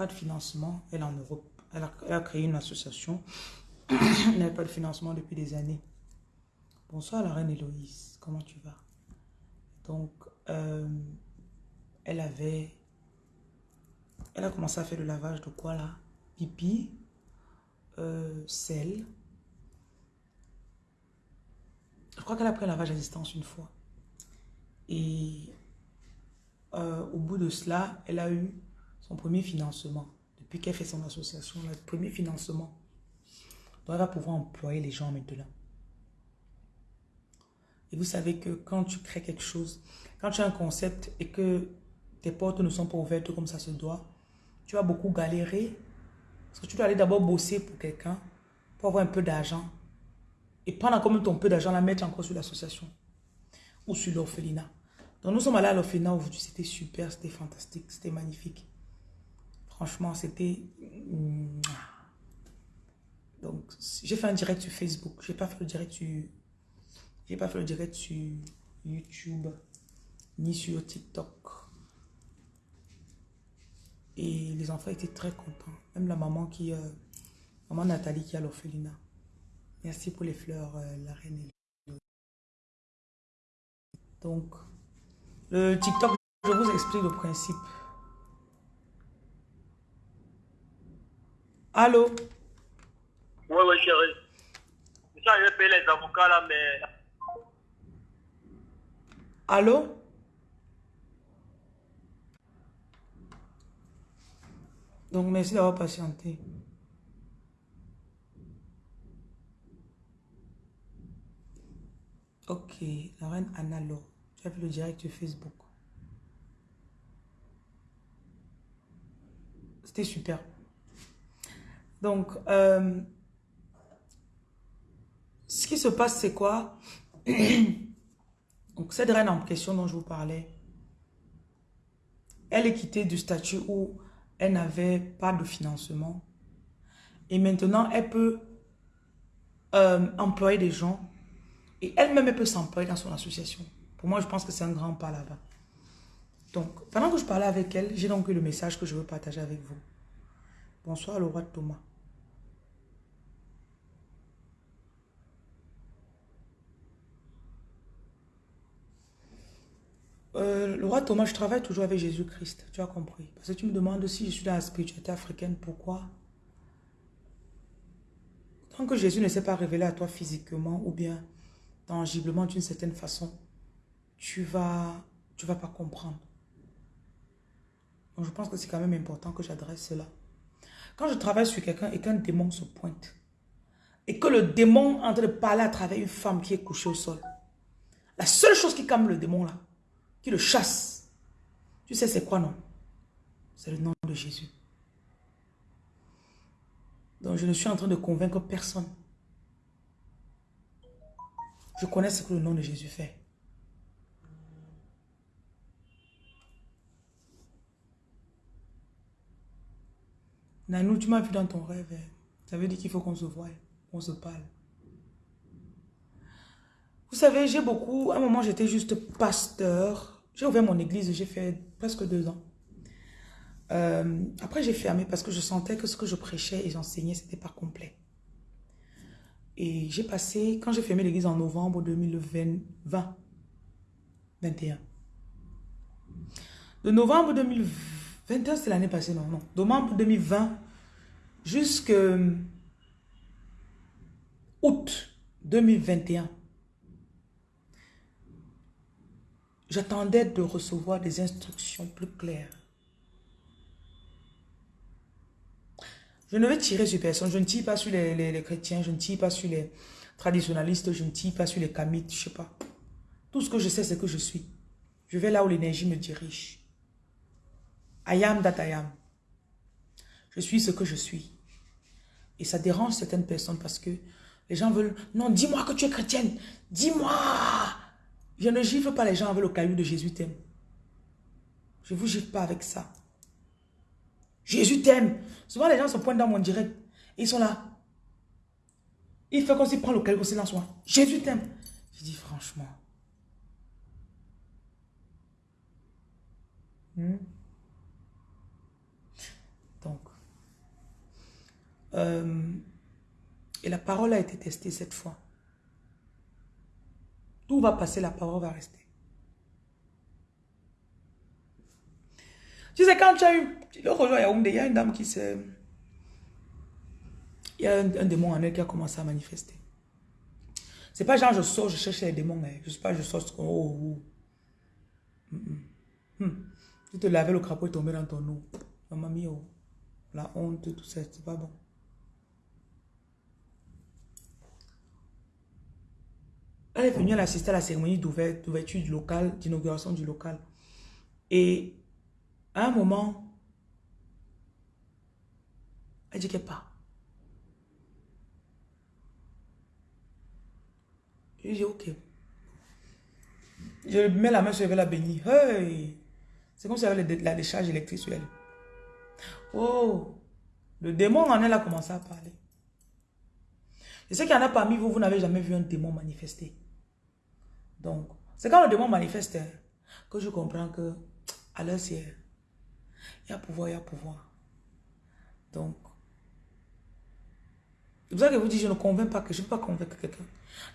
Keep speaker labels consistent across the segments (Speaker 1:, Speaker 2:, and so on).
Speaker 1: pas de financement. Elle en Europe. Elle a, créé une association. elle n'a pas de financement depuis des années. Bonsoir la reine Héloïse. Comment tu vas? Donc, euh, elle avait... Elle a commencé à faire le lavage de quoi là? Pipi, euh, sel. Je crois qu'elle a pris un lavage à distance une fois. Et euh, au bout de cela, elle a eu son premier financement. Depuis qu'elle fait son association, le premier financement. Donc, elle va pouvoir employer les gens maintenant. Et vous savez que quand tu crées quelque chose, quand tu as un concept et que tes portes ne sont pas ouvertes comme ça se doit, tu vas beaucoup galérer. Parce que tu dois aller d'abord bosser pour quelqu'un, pour avoir un peu d'argent. Et prendre comme ton peu d'argent, la mettre encore sur l'association. Ou sur l'orphelinat. Donc nous sommes allés à l'orphelinat aujourd'hui, c'était super, c'était fantastique, c'était magnifique. Franchement, c'était... Donc, j'ai fait un direct sur Facebook. J'ai pas fait le direct sur... Pas fait le direct sur YouTube, ni sur TikTok. Et les enfants étaient très contents. Même la maman qui... Euh, maman Nathalie qui a l'orphelinat. Merci pour les fleurs, euh, la reine. Donc, le TikTok, je vous explique le principe. Allô?
Speaker 2: Oui, oui, chérie. Ça, je vais payer les avocats là, mais...
Speaker 1: Allô? Donc, merci d'avoir patienté. Ok, la reine Analo. Tu as vu le direct sur Facebook. C'était super. Donc, euh, ce qui se passe, c'est quoi? Donc, cette reine en question dont je vous parlais, elle est quittée du statut où elle n'avait pas de financement. Et maintenant, elle peut euh, employer des gens et elle-même, elle peut s'employer dans son association. Pour moi, je pense que c'est un grand pas là-bas. Donc, pendant que je parlais avec elle, j'ai donc eu le message que je veux partager avec vous. Bonsoir, le roi Thomas. Euh, le roi Thomas, je travaille toujours avec Jésus-Christ. Tu as compris. Parce que tu me demandes si je suis dans la spiritualité africaine, pourquoi? Tant que Jésus ne s'est pas révélé à toi physiquement ou bien tangiblement d'une certaine façon, tu vas, tu vas pas comprendre. Donc je pense que c'est quand même important que j'adresse cela. Quand je travaille sur quelqu'un et qu'un démon se pointe, et que le démon est en train de parler à travers une femme qui est couchée au sol, la seule chose qui calme le démon là, qui le chasse, tu sais c'est quoi non? C'est le nom de Jésus. Donc je ne suis en train de convaincre personne. Je connais ce que le nom de Jésus fait. Nanou, tu m'as vu dans ton rêve. Hein. Ça veut dire qu'il faut qu'on se voie, qu'on se parle. Vous savez, j'ai beaucoup... À un moment, j'étais juste pasteur. J'ai ouvert mon église, j'ai fait presque deux ans. Euh, après, j'ai fermé parce que je sentais que ce que je prêchais et j'enseignais, c'était pas complet. Et j'ai passé, quand j'ai fermé l'église en novembre 2020, 21. De novembre 2021, c'est l'année passée, non, non. Novembre 2020 jusqu'à août 2021. J'attendais de recevoir des instructions plus claires. Je ne vais tirer sur personne. Je ne tire pas sur les, chrétiens. Je ne tire pas sur les traditionnalistes. Je ne tire pas sur les kamites. Je ne sais pas. Tout ce que je sais, c'est que je suis. Je vais là où l'énergie me dirige. I am that. Je suis ce que je suis. Et ça dérange certaines personnes parce que les gens veulent... Non, dis-moi que tu es chrétienne. Dis-moi. Je ne gifle pas les gens avec le caillou de Jésus t'aime. Je ne vous gifle pas avec ça. Jésus t'aime. Souvent, les gens se pointent dans mon direct. ils sont là. Il fait comme s'il prend le caillou aussi dans soi. Jésus t'aime. Je dis franchement. Hmm? Donc, euh, et la parole a été testée cette fois. Tout va passer, la parole va rester. Tu sais, quand tu as eu... L'autre jour, il y a une dame qui s'est... Il y a un, démon en elle qui a commencé à manifester. C'est pas genre je sors, je cherche les démons. Hein. Je sais pas, je sors... Oh, oh. Mm, mm. Hmm. Tu te lavais le crapaud et tombé dans ton eau. Maman mia, oh. la honte, tout ça, c'est pas bon. Elle est venue à la cérémonie d'ouverture du local, d'inauguration du local. Et à un moment, elle dit qu'elle part. Je dis ok. Je mets la main sur elle, la bénir. Hey! C'est comme si elle avait la décharge électrique sur elle. Oh! Le démon en elle a commencé à parler. Je sais qu'il y en a parmi vous, vous n'avez jamais vu un démon manifester. Donc, c'est quand le démon manifeste hein, que je comprends que à l'heure il y a pouvoir, il y a pouvoir. Donc, c'est pour ça que vous dites, je ne convainc pas que je ne peux pas convaincre quelqu'un.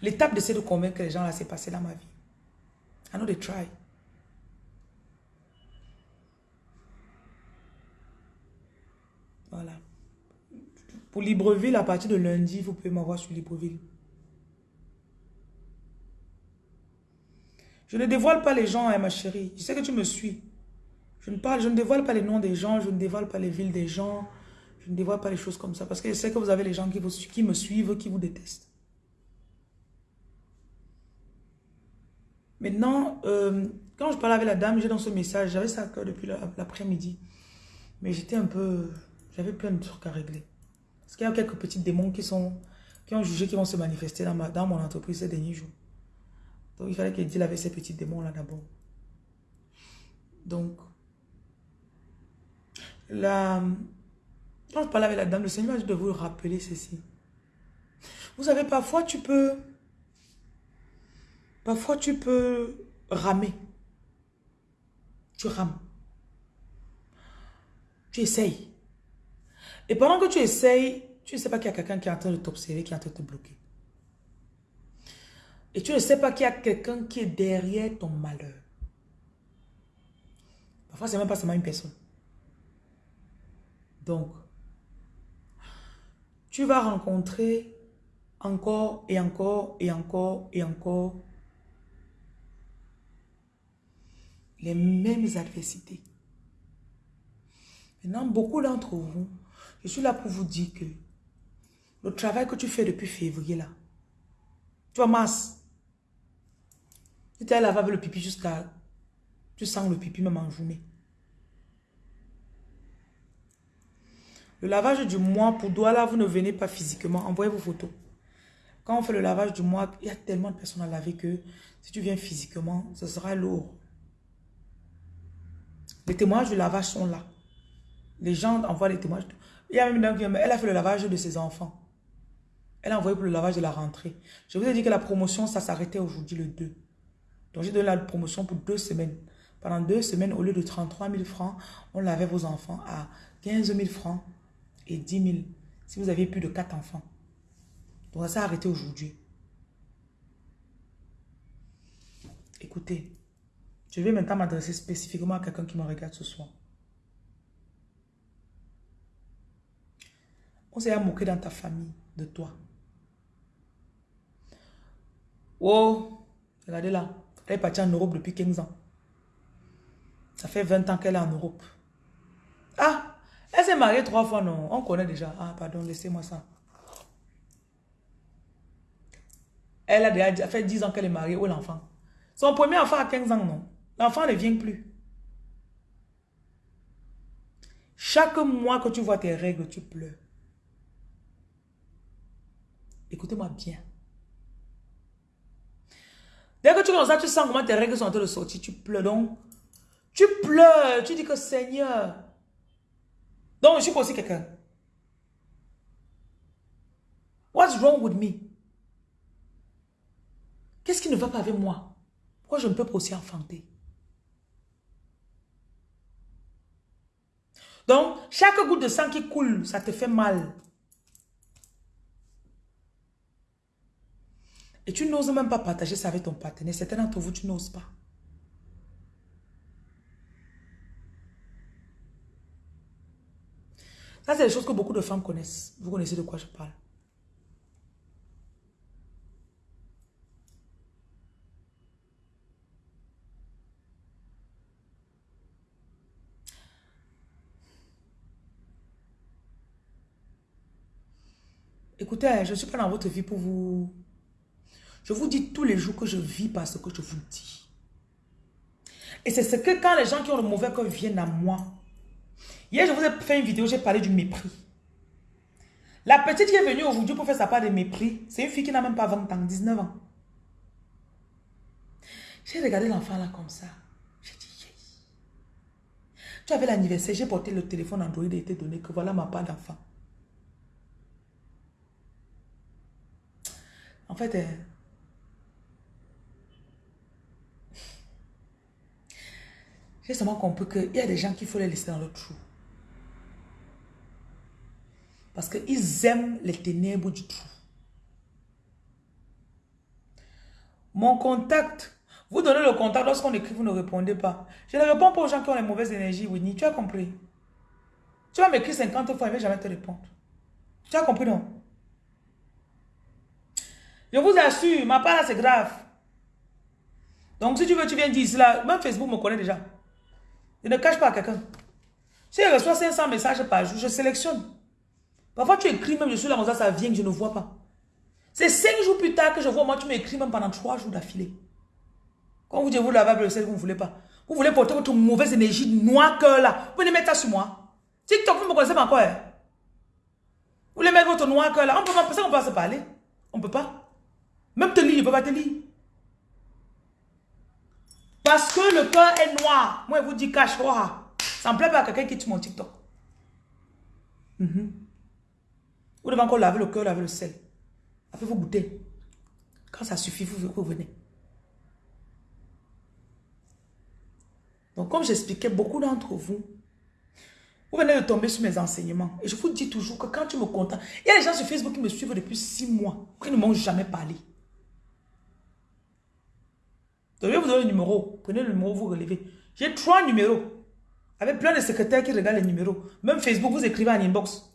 Speaker 1: L'étape de de convaincre les gens là, c'est passé dans ma vie. I know they try. Voilà. Pour Libreville, à partir de lundi, vous pouvez m'avoir sur Libreville. Je ne dévoile pas les gens, hein, ma chérie. Je sais que tu me suis. Je ne, parle, je ne dévoile pas les noms des gens, je ne dévoile pas les villes des gens, je ne dévoile pas les choses comme ça. Parce que je sais que vous avez les gens qui, qui me suivent, qui vous détestent. Maintenant, euh, quand je parlais avec la dame, j'ai dans ce message, j'avais ça à cœur depuis l'après-midi. Mais j'étais un peu... J'avais plein de trucs à régler. Parce qu'il y a quelques petits démons qui, sont, qui ont jugé qu'ils vont se manifester dans, ma, dans mon entreprise ces derniers jours. Donc, il fallait qu'il deal avec ces petits démons-là d'abord. Donc, la, quand je parlais avec la dame, le Seigneur m'a dit de vous rappeler ceci. Vous savez, parfois tu peux, parfois tu peux ramer. Tu rames. Tu essayes. Et pendant que tu essayes, tu ne sais pas qu'il y a quelqu'un qui est en train de t'observer, qui est en train de te bloquer. Et tu ne sais pas qu'il y a quelqu'un qui est derrière ton malheur. Parfois, c'est même pas seulement une personne. Donc, tu vas rencontrer encore et encore et encore et encore les mêmes adversités. Maintenant, beaucoup d'entre vous, je suis là pour vous dire que le travail que tu fais depuis février là, tu vois, masse, tu t'es laver le pipi jusqu'à... Tu sens le pipi même en journée. Le lavage du mois pour Douala, vous ne venez pas physiquement. Envoyez vos photos. Quand on fait le lavage du mois, il y a tellement de personnes à laver que si tu viens physiquement, ce sera lourd. Les témoignages du lavage sont là. Les gens envoient les témoignages. Il y a même une dame qui elle a fait le lavage de ses enfants. Elle a envoyé pour le lavage de la rentrée. Je vous ai dit que la promotion, ça s'arrêtait aujourd'hui le 2. Donc, j'ai donné la promotion pour deux semaines. Pendant deux semaines, au lieu de 33 000 francs, on lavait vos enfants à 15 000 francs et 10 000 si vous aviez plus de 4 enfants. Donc, ça s'est arrêté aujourd'hui. Écoutez, je vais maintenant m'adresser spécifiquement à quelqu'un qui me regarde ce soir. On s'est moqué dans ta famille de toi. Oh, regardez là. Elle est partie en Europe depuis 15 ans. Ça fait 20 ans qu'elle est en Europe. Ah, elle s'est mariée trois fois, non? On connaît déjà. Ah, pardon, laissez-moi ça. Elle a déjà fait 10 ans qu'elle est mariée. Où l'enfant Son premier enfant a 15 ans, non? L'enfant ne vient plus. Chaque mois que tu vois tes règles, tu pleures. Écoutez-moi bien. Dès que tu commences ça, tu sens comment tes règles sont en train de sortir, tu pleures. Donc, tu pleures, tu dis que Seigneur. Donc, je suis aussi quelqu'un. What's wrong with me? Qu'est-ce qui ne va pas avec moi? Pourquoi je ne peux pas aussi enfanter? Donc, chaque goutte de sang qui coule, ça te fait mal. Et tu n'oses même pas partager ça avec ton partenaire. Certains d'entre vous, tu n'oses pas. Ça, c'est des choses que beaucoup de femmes connaissent. Vous connaissez de quoi je parle. Écoutez, je ne suis pas dans votre vie pour vous... Je vous dis tous les jours que je vis parce que je vous dis. Et c'est ce que quand les gens qui ont le mauvais cœur viennent à moi. Hier, je vous ai fait une vidéo, j'ai parlé du mépris. La petite qui est venue aujourd'hui pour faire sa part de mépris, c'est une fille qui n'a même pas 20 ans, 19 ans. J'ai regardé l'enfant là comme ça. J'ai dit. Tu avais l'anniversaire, j'ai porté le téléphone Android et été donné que voilà ma part d'enfant. En fait, j'ai seulement compris qu'il y a des gens qu'il faut les laisser dans le trou. Parce qu'ils aiment les ténèbres du trou. Mon contact, vous donnez le contact lorsqu'on écrit, vous ne répondez pas. Je ne réponds pas aux gens qui ont les mauvaises énergies, Winnie. Tu as compris? Tu vas m'écrire 50 fois, et ne vais jamais te répondre. Tu as compris, non? Je vous assure, ma part là, c'est grave. Donc, si tu veux, tu viens dire cela. Même Facebook me connaît déjà. Je ne cache pas à quelqu'un. Si je reçois 500 messages par jour, je sélectionne. Parfois, tu écris même, je suis là, ça, ça vient que je ne vois pas. C'est 5 jours plus tard que je vois, moi, tu m'écris même pendant 3 jours d'affilée. Quand vous dites, vous lavez le sel, vous ne voulez pas. Vous voulez porter votre mauvaise énergie noire cœur là. Vous venez mettre ça sur moi. TikTok, vous me connaissez pas encore. Hein? Vous voulez mettre votre noir cœur là. On peut pas, ça, on peut pas se parler. On peut pas. Même te lire, il ne peut pas te lire. Parce que le cœur est noir. Moi, je vous dis cache Ça ne plaît pas à quelqu'un qui tue mon TikTok. Mhm. Vous devez encore laver le cœur, laver le sel. Après, vous goûtez. Quand ça suffit, vous, vous venez. Donc, comme j'expliquais, beaucoup d'entre vous, vous venez de tomber sur mes enseignements. Et je vous dis toujours que quand tu me contentes, il y a des gens sur Facebook qui me suivent depuis six mois, qui ne m'ont jamais parlé. Je vais vous donner le numéro. Prenez le numéro, vous relevez. J'ai trois numéros. Avec plein de secrétaires qui regardent les numéros. Même Facebook, vous écrivez en inbox.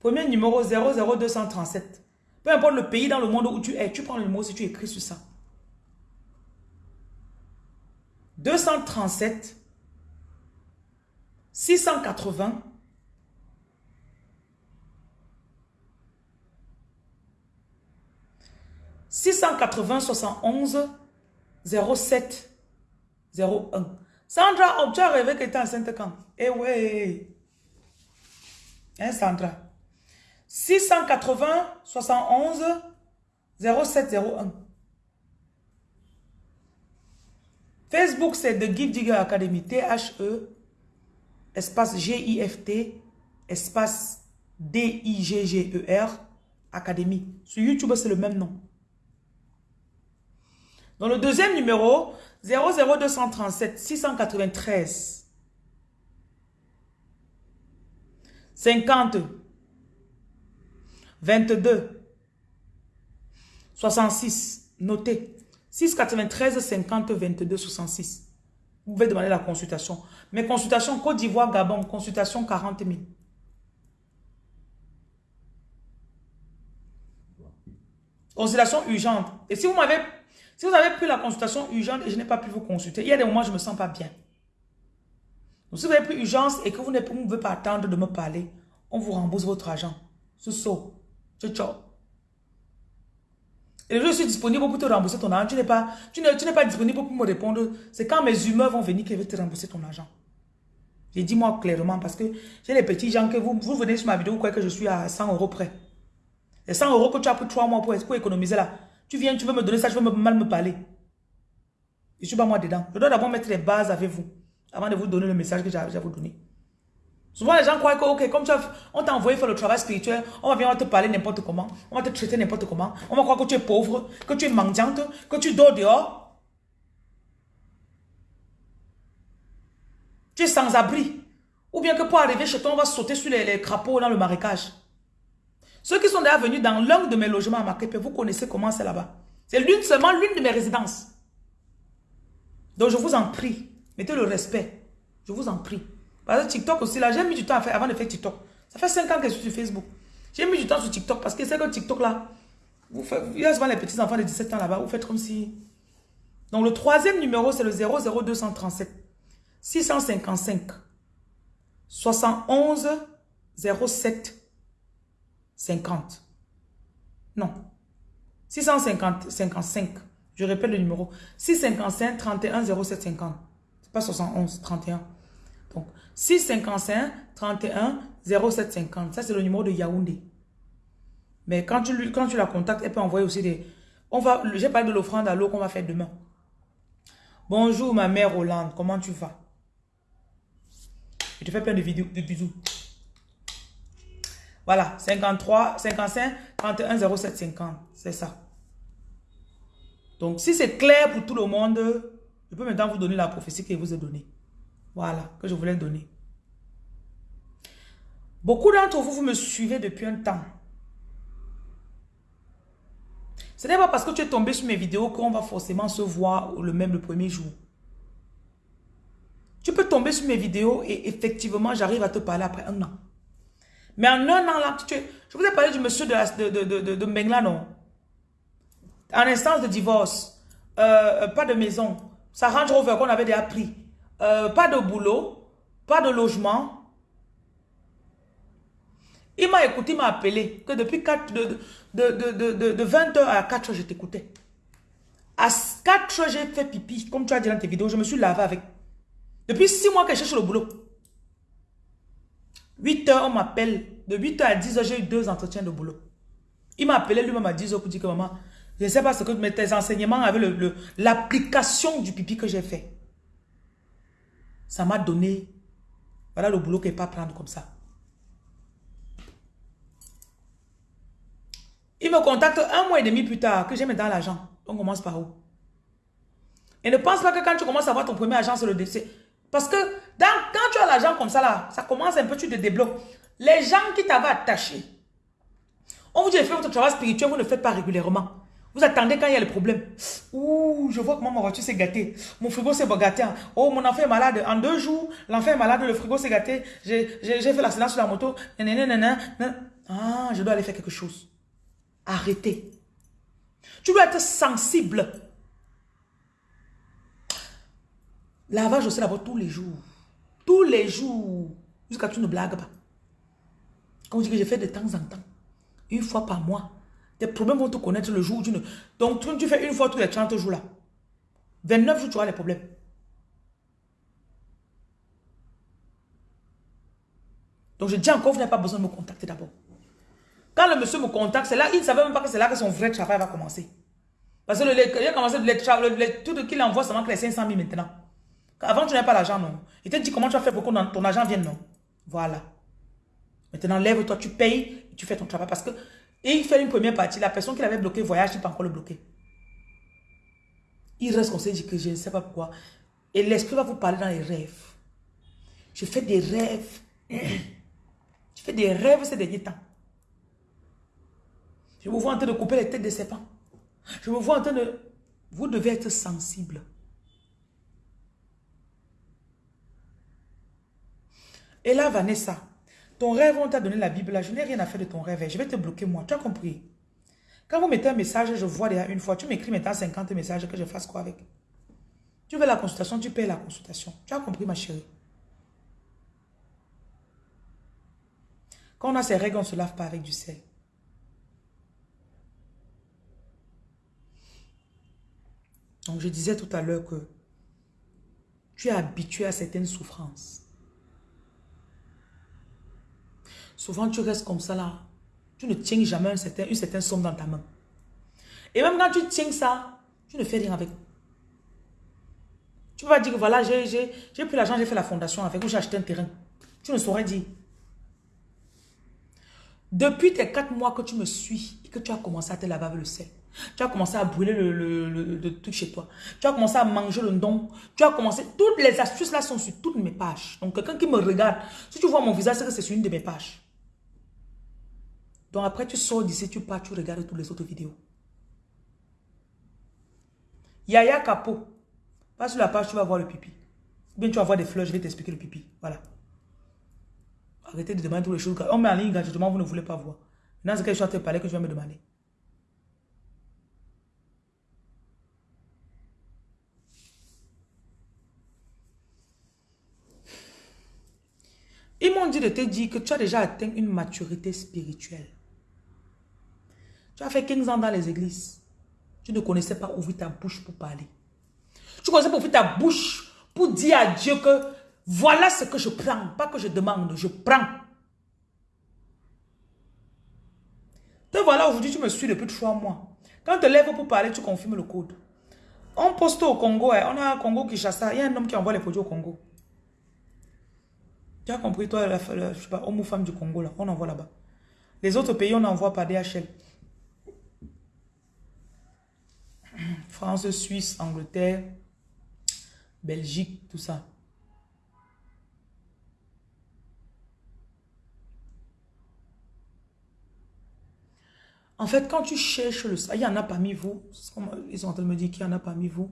Speaker 1: Premier numéro 00237. Peu importe le pays dans le monde où tu es, tu prends le numéro si tu écris sur ça. 237 680 680 71 07 01. Sandra, oh, tu as rêvé que tu étais enceinte quand? Eh ouais. Hein, Sandra? 680 71 07 01. Facebook, c'est The Give Digger Academy. T-H-E, espace G-I-F-T, espace D-I-G-G-E-R, Académie. Sur YouTube, c'est le même nom. Dans le deuxième numéro, 00237 693 50 22 66 notez 693 50 22 66 vous pouvez demander la consultation. Mais consultation Côte d'Ivoire Gabon. Consultation 40 000 consultation urgente. Et si vous m'avez si vous avez pris la consultation urgente et je n'ai pas pu vous consulter, il y a des moments où je ne me sens pas bien. Donc, si vous avez pris urgence et que vous ne pouvez pas attendre de me parler, on vous rembourse votre argent. C'est ça. Ciao, Et je suis disponible pour te rembourser ton argent. Tu n'es pas, tu pas disponible pour me répondre. C'est quand mes humeurs vont venir que je te rembourser ton argent. J'ai dit moi clairement parce que j'ai les petits gens que vous, vous venez sur ma vidéo, vous croyez que je suis à 100 euros près. Les 100 euros que tu as pris 3 mois pour, pour économiser là, tu viens, tu veux me donner ça, tu veux mal me parler. Je suis pas moi dedans. Je dois d'abord mettre les bases avec vous avant de vous donner le message que j'ai à vous donner. Souvent, les gens croient que, ok, comme tu as, on t'a envoyé faire le travail spirituel, on va venir te parler n'importe comment, on va te traiter n'importe comment, on va croire que tu es pauvre, que tu es mendiante, que tu dors dehors. Tu es sans abri. Ou bien que pour arriver chez toi, on va sauter sur les, crapauds dans le marécage. Ceux qui sont déjà venus dans l'un de mes logements à Makepe, vous connaissez comment c'est là-bas. C'est l'une seulement l'une de mes résidences. Donc je vous en prie, mettez le respect. Je vous en prie. Parce que TikTok aussi, là, j'ai mis du temps à faire, avant de faire TikTok. Ça fait 5 ans que je suis sur Facebook. J'ai mis du temps sur TikTok parce que c'est que TikTok là, vous faites, il y a souvent les petits enfants de 17 ans là-bas, vous faites comme si... Donc le troisième numéro, c'est le 00237 655 71 07 50. Non. 650 55. Je répète le numéro. 655 31 07 50. C'est pas 71, 31. Donc 655 31 07 50. Ça, c'est le numéro de Yaoundé. Mais quand tu, quand tu la contactes, elle peut envoyer aussi des... On va, j'ai parlé de l'offrande à l'eau qu'on va faire demain. Bonjour ma mère Hollande, comment tu vas? Je te fais plein de vidéos, de bisous. Voilà, 53, 55, 31, 07, 50. C'est ça. Donc, si c'est clair pour tout le monde, je peux maintenant vous donner la prophétie que je vous ai donnée. Voilà, que je voulais donner. Beaucoup d'entre vous, vous me suivez depuis un temps. Ce n'est pas parce que tu es tombé sur mes vidéos qu'on va forcément se voir le même le premier jour. Tu peux tomber sur mes vidéos et effectivement, j'arrive à te parler après un an. Mais en un an là, tu, je vous ai parlé du monsieur de, de, de, de, Mengla, non? En instance de divorce, euh, pas de maison, ça Range Rover qu'on avait déjà pris, euh, pas de boulot, pas de logement, il m'a écouté, il m'a appelé, que depuis 4, de, de, de 20h à 4h, je t'écoutais. À 4h, j'ai fait pipi, comme tu as dit dans tes vidéos, je me suis lavé avec. Depuis 6 mois que je cherche le boulot. 8h, on m'appelle. De 8h à 10h, j'ai eu deux entretiens de boulot. Il m'a appelé lui-même à 10h pour dire que maman, je ne sais pas ce que tes enseignements avec l'application du pipi que j'ai fait. Ça m'a donné, voilà le boulot qu'il ne pas prendre comme ça. Il me contacte un mois et demi plus tard que j'ai dans l'argent. On commence par où? Et ne pense pas que quand tu commences à avoir ton premier agent sur le décès. Parce que quand tu as l'argent comme ça là, ça commence un peu, tu te débloques. Les gens qui t'avaient attaché, on vous dit, faites votre travail spirituel, vous ne le faites pas régulièrement. Vous attendez quand il y a le problème. Ouh, je vois comment ma voiture s'est gâtée. Mon frigo s'est gâté. Oh, mon enfant est malade. En deux jours, l'enfant est malade, le frigo s'est gâté. J'ai fait l'accident sur la moto. Ah, je dois aller faire quelque chose. Arrêtez. Tu dois être sensible. Lavage aussi là-bas tous les jours. Tous les jours. Jusqu'à tu ne blagues pas. Quand on dit que je fais de temps en temps. Une fois par mois. Tes problèmes vont te connaître le jour où tu ne... Donc tu, fais une fois tous les 30 jours là. 29 jours, tu auras les problèmes. Donc je dis encore, vous n'avez pas besoin de me contacter d'abord. Quand le monsieur me contacte, c'est là, il ne savait même pas que c'est là que son vrai travail va commencer. Parce que le, il a commencé le, tout qu'il envoie seulement que les 500 000 maintenant. Avant, tu n'avais pas l'argent, non. Il te dit comment tu vas faire pour que ton argent vienne, non. Voilà. Maintenant, lève-toi, tu payes, tu fais ton travail. Parce que, et il fait une première partie, la personne qui l'avait bloqué voyage, il peut encore le bloquer. Il reste qu'on s'est dit que je ne sais pas pourquoi. Et l'esprit va vous parler dans les rêves. Je fais des rêves. Je fais des rêves ces derniers temps. Je me vois en train de couper les têtes des serpents. Je me vois en train de... Vous devez être sensible. Et là, Vanessa, ton rêve, on t'a donné la Bible. Là, je n'ai rien à faire de ton rêve. Je vais te bloquer, moi. Tu as compris? Quand vous mettez un message, je vois déjà une fois. Tu m'écris maintenant 50 messages que je fasse quoi avec? Tu veux la consultation, tu payes la consultation. Tu as compris, ma chérie? Quand on a ces règles, on ne se lave pas avec du sel. Donc, je disais tout à l'heure que tu es habitué à certaines souffrances. Souvent, tu restes comme ça là. Tu ne tiens jamais un certain, une certaine somme dans ta main. Et même quand tu tiens ça, tu ne fais rien avec. Tu pas dire que voilà, j'ai pris l'argent, j'ai fait la fondation avec, ou j'ai acheté un terrain. Tu ne saurais dire. Depuis tes quatre mois que tu me suis et que tu as commencé à te laver avec le sel, Tu as commencé à brûler le, le, le, truc chez toi. Tu as commencé à manger le don. Tu as commencé... Toutes les astuces là sont sur toutes mes pages. Donc, quelqu'un qui me regarde, si tu vois mon visage, c'est que c'est sur une de mes pages. Donc, après, tu sors d'ici, tu pars, tu regardes toutes les autres vidéos. Yaya Capo. Pas sur la page, tu vas voir le pipi. Bien, tu vas voir des fleurs, je vais t'expliquer le pipi. Voilà. Arrêtez de demander toutes les choses. On met en ligne gratuitement, vous ne voulez pas voir. Maintenant, c'est quelque chose à te parler que je vais me demander. Ils m'ont dit de te dire que tu as déjà atteint une maturité spirituelle. Tu as fait 15 ans dans les églises. Tu ne connaissais pas ouvrir ta bouche pour parler. Tu connaissais pas ouvrir ta bouche pour dire à Dieu que voilà ce que je prends. Pas que je demande, je prends. Te voilà aujourd'hui, tu me suis depuis trois mois. Quand tu te lèves pour parler, tu confirmes le code. On poste au Congo, hein. on a un Congo qui chasse ça. Il y a un homme qui envoie les produits au Congo. Tu as compris, toi, la, je sais pas, homme ou femme du Congo, là, on envoie là-bas. Les autres pays, on envoie par DHL. France, Suisse, Angleterre, Belgique, tout ça. En fait, quand tu cherches le... Il y en a parmi vous, ils sont en train de me dire qu'il y en a parmi vous.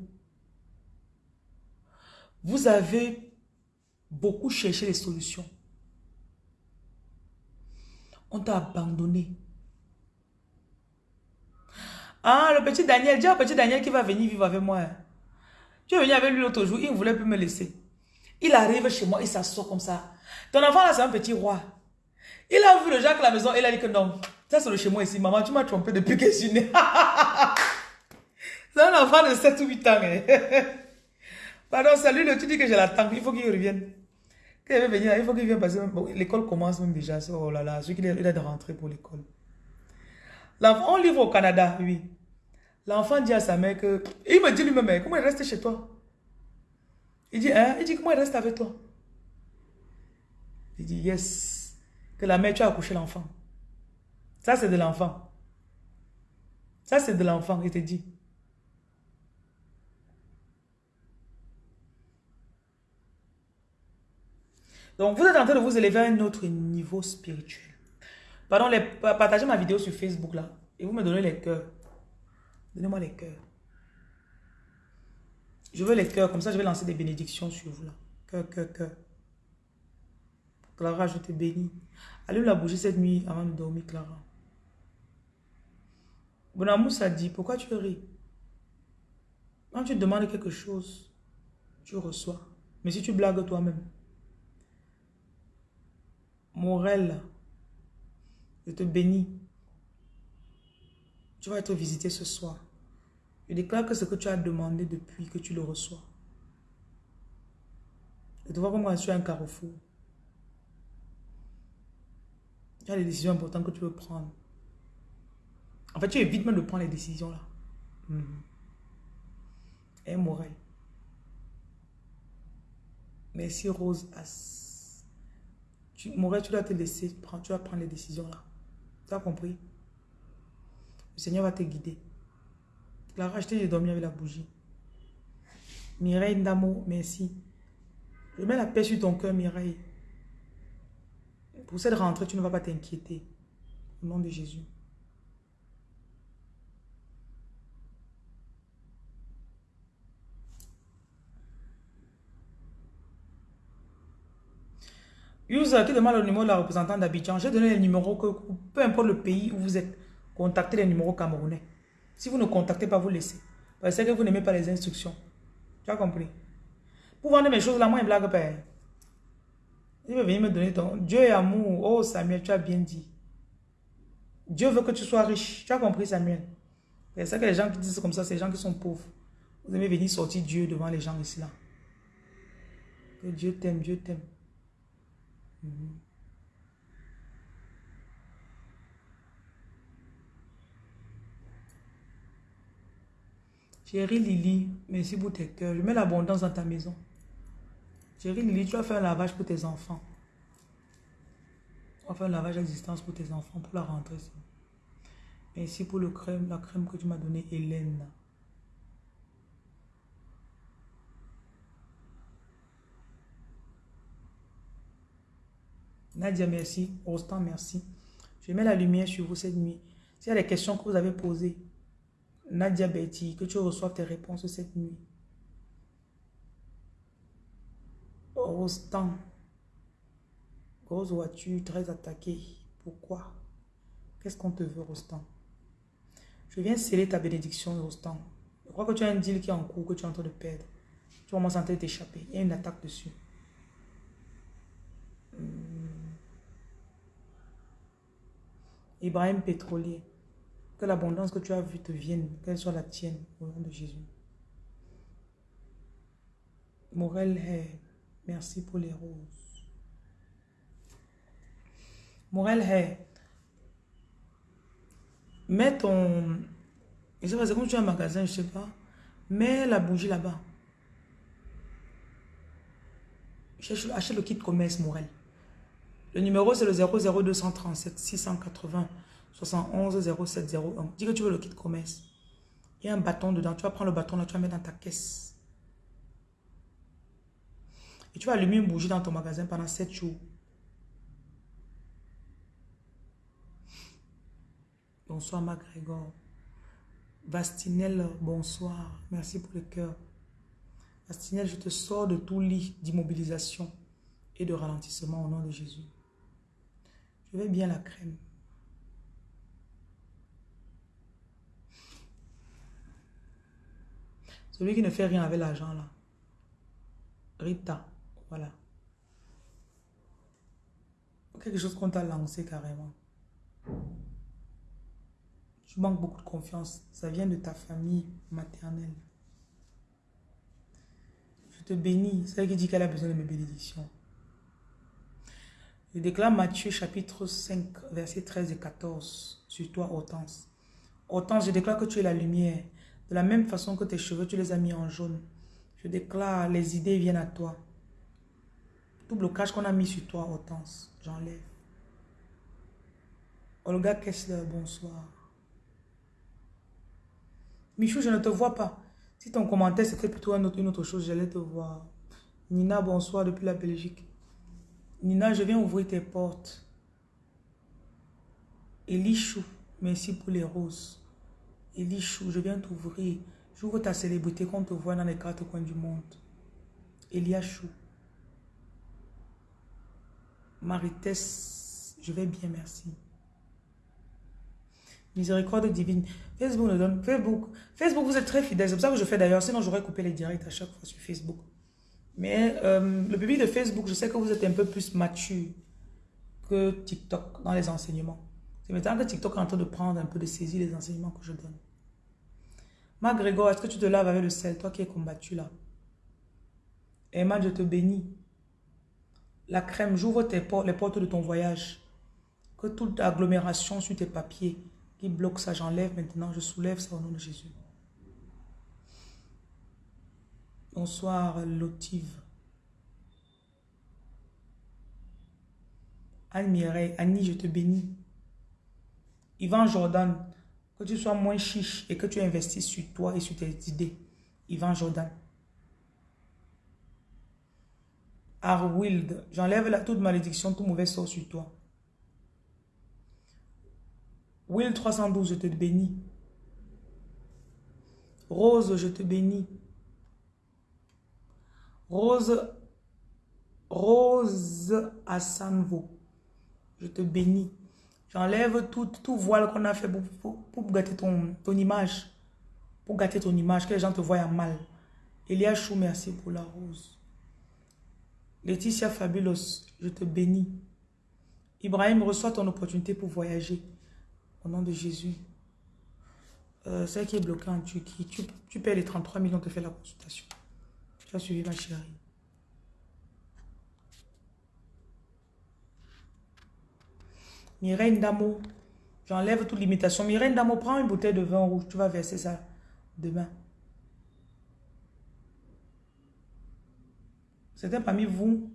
Speaker 1: Vous avez beaucoup cherché les solutions. On t'a abandonné. Ah, le petit Daniel, dis au petit Daniel qui va venir vivre avec moi. Tu es venu avec lui l'autre jour, il ne voulait plus me laisser. Il arrive chez moi, il s'assoit comme ça. Ton enfant là, c'est un petit roi. Il a vu le Jacques à la maison, il a dit que non. Ça, c'est le chez moi ici. Maman, tu m'as trompé depuis que je suis née. c'est un enfant de 7 ou 8 ans. Hein. Pardon, salut, tu dis que je l'attends. Il faut qu'il revienne. Qu'il veut venir, il faut qu'il vienne que l'école commence même déjà. Oh là là, celui qui a de pour l'école. L'enfant, on livre au Canada, oui. L'enfant dit à sa mère que... Il me dit lui-même, comment il reste chez toi? Il dit, hein? Il dit, comment il reste avec toi? Il dit, yes. Que la mère, tu as accouché l'enfant. Ça, c'est de l'enfant. Ça, c'est de l'enfant, il te dit. Donc, vous êtes en train de vous élever à un autre niveau spirituel. Pardon, partagez ma vidéo sur Facebook là. Et vous me donnez les cœurs. Donnez-moi les cœurs. Je veux les cœurs, comme ça je vais lancer des bénédictions sur vous là. Cœur, cœur, cœur. Clara, je te bénis. Allume la bougie cette nuit avant de dormir, Clara. Bon amour, ça dit, pourquoi tu ris? Quand tu demandes quelque chose, tu reçois. Mais si tu blagues toi-même. Morel, je te bénis. Tu vas être visité ce soir. Je déclare que ce que tu as demandé depuis que tu le reçois. Je te vois comme tu es un carrefour. Tu as des décisions importantes que tu veux prendre. En fait, tu évites même de prendre les décisions là. Mm Et Morel. Merci Rose As. Tu, Morel, tu dois te laisser, tu vas prendre les décisions là. Tu as compris? Le Seigneur va te guider. Clara, je t'ai dormi avec la bougie. Mireille Ndamo, merci. Je mets la paix sur ton cœur, Mireille. Pour cette rentrée, tu ne vas pas t'inquiéter. Au nom de Jésus. User qui demande le numéro de la représentante d'Abidjan? J'ai donné les numéros que, peu importe le pays où vous êtes, contactez les numéros camerounais. Si vous ne contactez pas, vous laissez. Parce que vous n'aimez pas les instructions. Tu as compris? Pour vendre mes choses là, moi, une blague pas. Il veut venir me donner ton... Dieu est amour. Oh, Samuel, tu as bien dit. Dieu veut que tu sois riche. Tu as compris, Samuel? C'est ça que les gens qui disent comme ça, c'est les gens qui sont pauvres. Vous aimez venir sortir Dieu devant les gens ici là. Que Dieu t'aime, Dieu t'aime. Mhm. Chérie Lily, merci pour tes cœurs. Je mets l'abondance dans ta maison. Chérie Lily, tu vas faire un lavage pour tes enfants. Tu vas faire un lavage d'existence pour tes enfants pour la rentrée. Merci pour le crème, la crème que tu m'as donné, Hélène. Nadia, merci. Rostand, merci. Je mets la lumière sur vous cette nuit. S'il y a des questions que vous avez posées, Nadia Betty, que tu reçoives tes réponses cette nuit. Rostand. Grosse voiture, très attaquée. Pourquoi? Qu'est-ce qu'on te veut, Rostand Je viens sceller ta bénédiction, Rostand. Je crois que tu as un deal qui est en cours, que tu es en train de perdre. Tu vas en train t'échapper. Il y a une attaque dessus. Hmm. Ibrahim Pétrolier. Que l'abondance que tu as vue te vienne, qu'elle soit la tienne, au nom de Jésus. Morel merci pour les roses. Morel mets ton... Je sais pas, c'est comme tu un magasin, je sais pas. Mets la bougie là-bas. Achète le kit commerce, Morel. Le numéro, c'est le 00237 680 71 0701. Dis que tu veux le kit commerce. Il y a un bâton dedans. Tu vas prendre le bâton là, tu vas mettre dans ta caisse. Et tu vas allumer une bougie dans ton magasin pendant 7 jours. Bonsoir, MacGregor. Vastinel, bonsoir. Merci pour le cœur. Vastinel, je te sors de tout lit d'immobilisation et de ralentissement au nom de Jésus. Je vais bien la crème. Celui qui ne fait rien avec l'argent là. Rita, voilà. Quelque chose qu'on t'a lancé carrément. Tu manques beaucoup de confiance. Ça vient de ta famille maternelle. Je te bénis. C'est elle qui dit qu'elle a besoin de mes bénédictions. Je déclare Matthieu chapitre 5, versets 13 et 14 sur toi, Hortense. Hortense, je déclare que tu es la lumière. De la même façon que tes cheveux, tu les as mis en jaune. Je déclare, les idées viennent à toi. Tout blocage qu'on a mis sur toi, Hortense, j'enlève. Olga Kessler, bonsoir. Michou, je ne te vois pas. Si ton commentaire c'était plutôt une autre chose, j'allais te voir. Nina, bonsoir depuis la Belgique. Nina, je viens ouvrir tes portes. Elichou, merci pour les roses. Elichou, je viens t'ouvrir. J'ouvre ta célébrité qu'on te voit dans les quatre coins du monde. Eliachou. Maritesse, je vais bien, merci. Miséricorde divine. Facebook nous donne. Facebook, Facebook, vous êtes très fidèles. C'est pour ça que je fais d'ailleurs. Sinon, j'aurais coupé les directs à chaque fois sur Facebook. Mais euh, le public de Facebook, je sais que vous êtes un peu plus mature que TikTok dans les enseignements. C'est maintenant que TikTok est en train de prendre un peu de saisie les enseignements que je donne. Marc Grégoire, est-ce que tu te laves avec le sel, toi qui es combattu là? Emma, je te bénis. La crème, j'ouvre les portes de ton voyage. Que toute agglomération sur tes papiers qui bloque ça, j'enlève maintenant, je soulève ça au nom de Jésus. Bonsoir, Lotive. Anne Mireille, Annie, je te bénis. Yvan Jordan, que tu sois moins chiche et que tu investisses sur toi et sur tes idées. Yvan Jordan. Arwild, j'enlève la toute malédiction, tout mauvais sort sur toi. Will 312, je te bénis. Rose, je te bénis. Rose, Rose Assanvo, je te bénis. J'enlève tout, tout voile qu'on a fait pour, pour, gâter ton, ton, image. Pour gâter ton image, que les gens te voient mal. Elia Chou, merci pour la rose. Laetitia Fabulous, je te bénis. Ibrahim, reçois ton opportunité pour voyager. Au nom de Jésus. Euh, celle qui est bloquée en Turquie, tu, tu payes les 33 millions, on te fait la consultation. Tu as suivi ma chérie. Mireille Damo, j'enlève toute limitation. Mireille Damo, prends une bouteille de vin rouge. Tu vas verser ça demain. Certains parmi vous,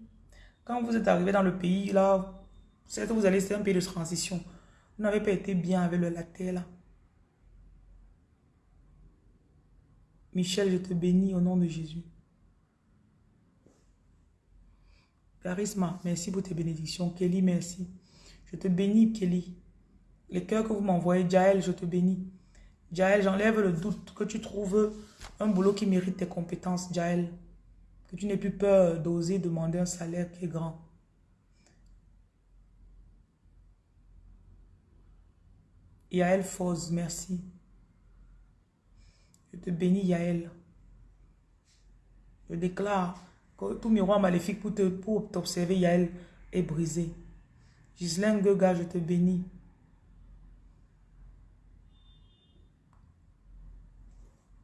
Speaker 1: quand vous êtes arrivé dans le pays, là, que vous allez, c'est un pays de transition. Vous n'avez pas été bien avec le, la terre, là. Michel, je te bénis au nom de Jésus. Charisma, merci pour tes bénédictions. Kelly, merci. Je te bénis, Kelly. Les cœurs que vous m'envoyez, Jaël, je te bénis. Jaël, j'enlève le doute que tu trouves un boulot qui mérite tes compétences, Jaël. Que tu n'aies plus peur d'oser demander un salaire qui est grand. Yael Foz, merci. Je te bénis, Yael. Je déclare tout miroir maléfique pour t'observer, pour Yael, est brisé. Gislaine Gega, je te bénis.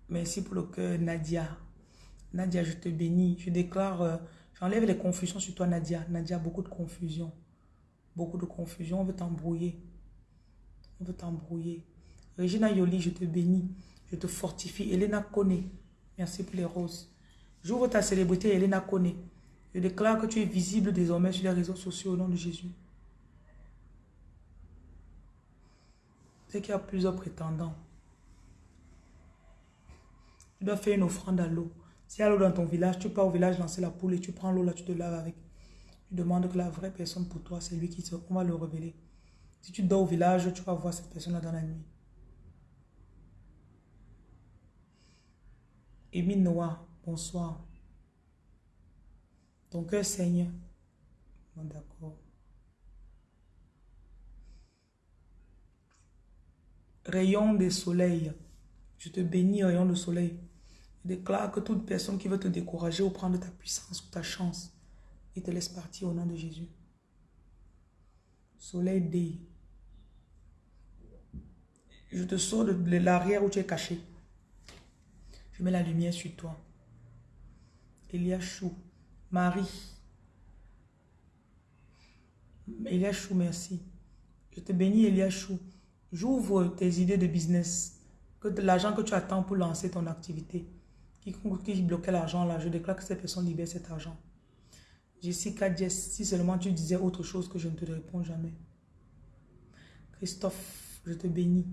Speaker 1: Merci pour le cœur, Nadia. Nadia, je te bénis. Je déclare, euh, j'enlève les confusions sur toi, Nadia. Nadia, beaucoup de confusion. Beaucoup de confusion. On veut t'embrouiller. On veut t'embrouiller. Regina Yoli, je te bénis. Je te fortifie. Elena Kone, merci pour les roses. J'ouvre ta célébrité, Elena Kone. Je déclare que tu es visible désormais sur les réseaux sociaux au nom de Jésus. C'est qu'il y a plusieurs prétendants. Tu dois faire une offrande à l'eau. S'il y a l'eau dans ton village, tu pars au village lancer la poule et tu prends l'eau là, tu te laves avec. Tu demandes que la vraie personne pour toi, c'est lui qui te... On va le révéler. Si tu dors au village, tu vas voir cette personne-là dans la nuit. Émile Noah, bonsoir. Ton cœur saigne. D'accord. Rayon de soleil. Je te bénis, rayon de soleil. Je déclare que toute personne qui veut te décourager ou prendre ta puissance ou ta chance, il te laisse partir au nom de Jésus. Soleil D. Je te sors de l'arrière où tu es caché. Je mets la lumière sur toi. Eliachou. Marie. Eliachou, merci. Je te bénis, Eliachou. J'ouvre tes idées de business. Que l'argent que tu attends pour lancer ton activité qui, qui bloquait l'argent là, je déclare que cette personne libère cet argent. Jessica Jess, si seulement tu disais autre chose que je ne te réponds jamais. Christophe, je te bénis.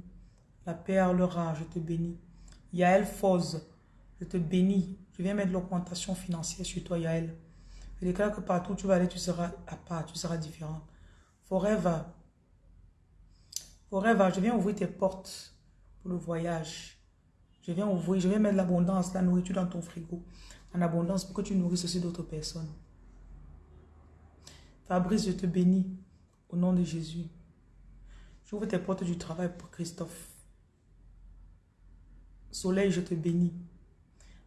Speaker 1: La perle rare, je te bénis. Yael Foz, je te bénis. Je viens mettre l'augmentation financière sur toi, Yael. Je déclare que partout où tu vas aller, tu seras à part, tu seras différent. Forever. Forever, je viens ouvrir tes portes pour le voyage. Je viens ouvrir, je viens mettre l'abondance, la nourriture dans ton frigo. En abondance pour que tu nourrisses aussi d'autres personnes. Fabrice, je te bénis au nom de Jésus. J'ouvre tes portes du travail pour Christophe. Soleil, je te bénis.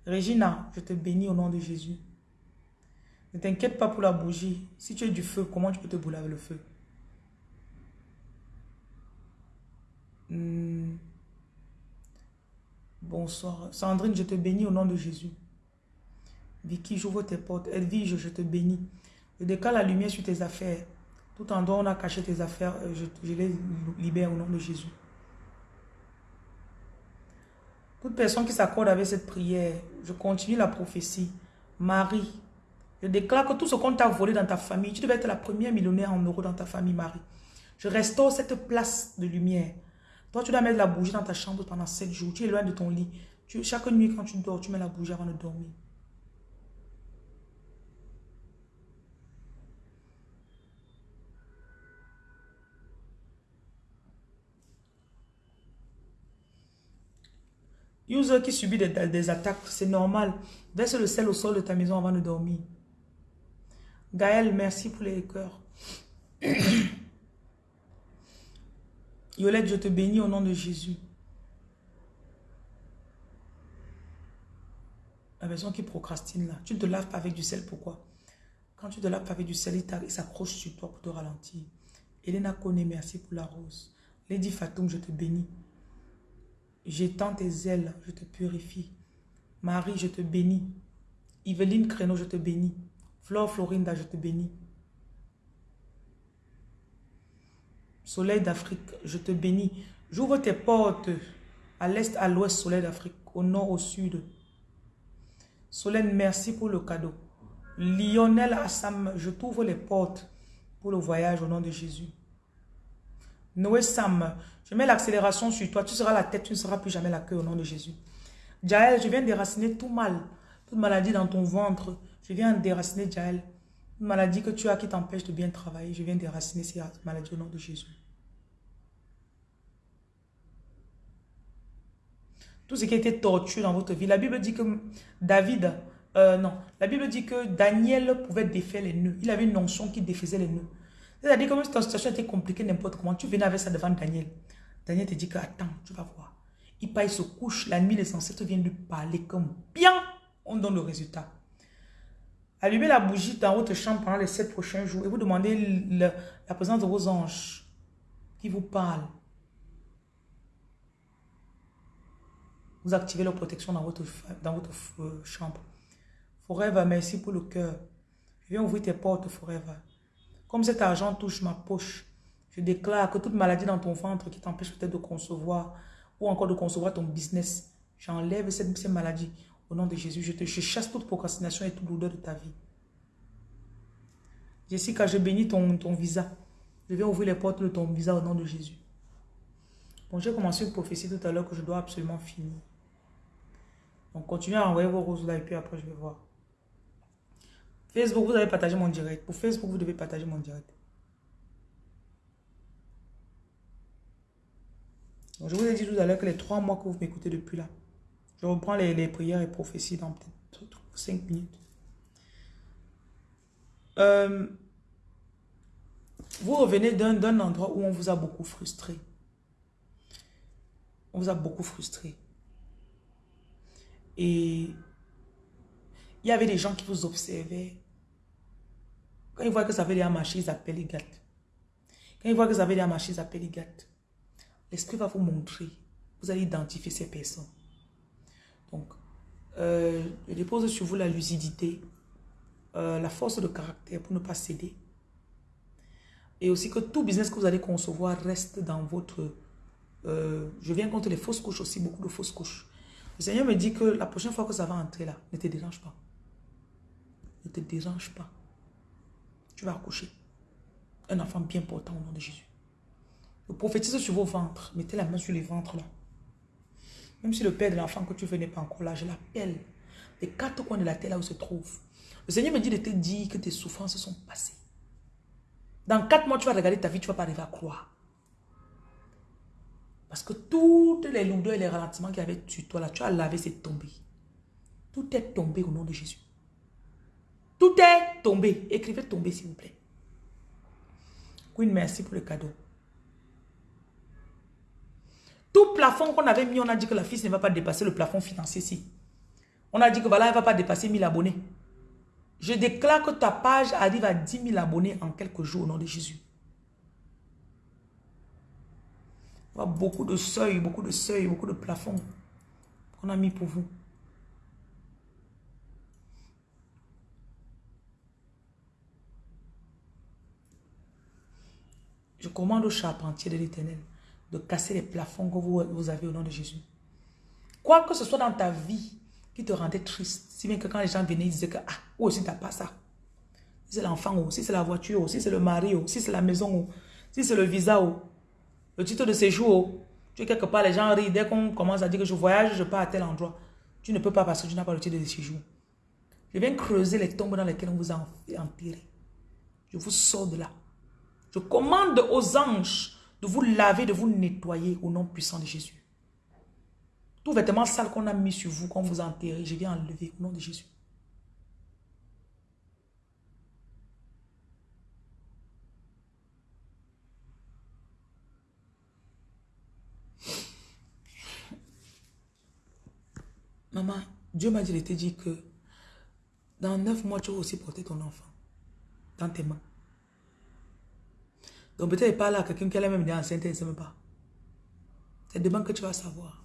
Speaker 1: Regina, je te bénis au nom de Jésus. Ne t'inquiète pas pour la bougie. Si tu es du feu, comment tu peux te brûler avec le feu? Hmm. Bonsoir. Sandrine, je te bénis au nom de Jésus. Vicky, j'ouvre tes portes. Edwige, je te bénis. Je décale la lumière sur tes affaires. Tout en dehors, on a caché tes affaires. Euh, je, les libère au nom de Jésus. Toute personne qui s'accorde avec cette prière, je continue la prophétie. Marie, je déclare que tout ce qu'on t'a volé dans ta famille, tu devais être la première millionnaire en euros dans ta famille, Marie. Je restaure cette place de lumière. Toi, tu dois mettre la bougie dans ta chambre pendant 7 jours. Tu es loin de ton lit. Chaque nuit, quand tu dors, tu mets la bougie avant de dormir. User qui subit des, attaques, c'est normal. Verse le sel au sol de ta maison avant de dormir. Gaël, merci pour les cœurs. Yolette, je te bénis au nom de Jésus. La personne qui procrastine là, tu ne te laves pas avec du sel, pourquoi? Quand tu te laves pas avec du sel, il s'accroche sur toi pour te ralentir. Elena Kone, merci pour la rose. Lady Fatoum, je te bénis. J'étends tes ailes, je te purifie. Marie, je te bénis. Yveline Créneau, je te bénis. Flore Florinda, je te bénis. Soleil d'Afrique, je te bénis. J'ouvre tes portes à l'est, à l'ouest, soleil d'Afrique, au nord, au sud. Solène, merci pour le cadeau. Lionel Assam, je t'ouvre les portes pour le voyage au nom de Jésus. Noé Sam, je mets l'accélération sur toi. Tu seras la tête, tu ne seras plus jamais la queue au nom de Jésus. Jaël, je viens déraciner tout mal. Toute maladie dans ton ventre. Je viens déraciner Jaël. Une maladie que tu as qui t'empêche de bien travailler. Je viens déraciner ces maladies au nom de Jésus. Tout ce qui a été torture dans votre vie. La Bible dit que David, euh, non, la Bible dit que Daniel pouvait défaire les nœuds. Il avait une notion qui défaisait les nœuds. C'est-à-dire que même si ta situation était compliquée n'importe comment, tu venais avec ça devant Daniel. Daniel te dit que attends, tu vas voir. Il part, il se couche, la nuit les ancêtres viennent lui parler comme bien, on donne le résultat. Allumez la bougie dans votre chambre pendant les sept prochains jours et vous demandez la présence de vos anges qui vous parlent. Vous activez leur protection dans votre, dans votre euh, chambre. Forever, merci pour le cœur. Je viens ouvrir tes portes, Forever. Comme cet argent touche ma poche, je déclare que toute maladie dans ton ventre qui t'empêche peut-être de concevoir ou encore de concevoir ton business, j'enlève cette, maladie au nom de Jésus. Je chasse toute procrastination et toute douleur de ta vie. Jessica, je bénis ton, ton visa. Je viens ouvrir les portes de ton visa au nom de Jésus. Bon, j'ai commencé une prophétie tout à l'heure que je dois absolument finir. Donc, continuez à envoyer vos roses là et puis après, je vais voir. Facebook, vous avez partagé mon direct. Pour Facebook, vous devez partager mon direct. je vous ai dit tout à l'heure que les trois mois que vous m'écoutez depuis là, je reprends les, prières et prophéties dans peut-être cinq minutes. Euh, vous revenez d'un endroit où on vous a beaucoup frustré. On vous a beaucoup frustré. Et il y avait des gens qui vous observaient. Quand ils voient que ça avait déjà marché, ils appellent les gâtes. Quand ils voient que ça avait déjà marché, ils appellent les gâtes. L'esprit va vous montrer. Vous allez identifier ces personnes. Donc, euh, je dépose sur vous la lucidité, euh, la force de caractère pour ne pas céder. Et aussi que tout business que vous allez concevoir reste dans votre... Euh, je viens contre les fausses couches aussi, beaucoup de fausses couches. Le Seigneur me dit que la prochaine fois que ça va entrer là, ne te dérange pas. Ne te dérange pas. Tu vas accoucher. Un enfant bien portant au nom de Jésus. Je prophétise sur vos ventres. Mettez la main sur les ventres là. Même si le père de l'enfant que tu veux n'est pas encore là, je l'appelle. Les quatre coins de la terre là où se trouve. Le Seigneur me dit de te dire que tes souffrances sont passées. Dans quatre mois, tu vas regarder ta vie, tu vas pas arriver à croire. Parce que toutes les lourdeurs et les ralentissements qu'il y avait sur toi là, tu as lavé, c'est tombé. Tout est tombé au nom de Jésus. Tout est tombé. Écrivez tomber s'il vous plaît. Queen, merci pour le cadeau. Tout plafond qu'on avait mis, on a dit que la fille ne va pas dépasser le plafond financier ici. On a dit que voilà, elle ne va pas dépasser 1000 abonnés. Je déclare que ta page arrive à 10 000 abonnés en quelques jours au nom de Jésus. beaucoup de seuils, beaucoup de seuils, beaucoup de plafonds qu'on a mis pour vous. Je commande au charpentier de l'éternel de casser les plafonds que vous, avez au nom de Jésus. Quoi que ce soit dans ta vie qui te rendait triste, si bien que quand les gens venaient, ils disaient que, ah, aussi t'as pas ça. Si c'est l'enfant, si c'est la voiture, si c'est le mari, si c'est la maison, si c'est le visa, le titre de séjour, tu es quelque part, les gens rient. Dès qu'on commence à dire que je voyage, je pars à tel endroit. Tu ne peux pas parce que tu n'as pas le titre de séjour. Je viens creuser les tombes dans lesquelles on vous a enterré. Je vous sors de là. Je commande aux anges de vous laver, de vous nettoyer au nom puissant de Jésus. Tout vêtement sale qu'on a mis sur vous, qu'on vous a enterré, je viens enlever au nom de Jésus. Maman, Dieu m'a dit de te dire que dans neuf mois, tu vas aussi porter ton enfant dans tes mains. Donc peut-être pas là quelqu'un qui a même dit enceinte, elle ne sait même pas. C'est demain que tu vas savoir.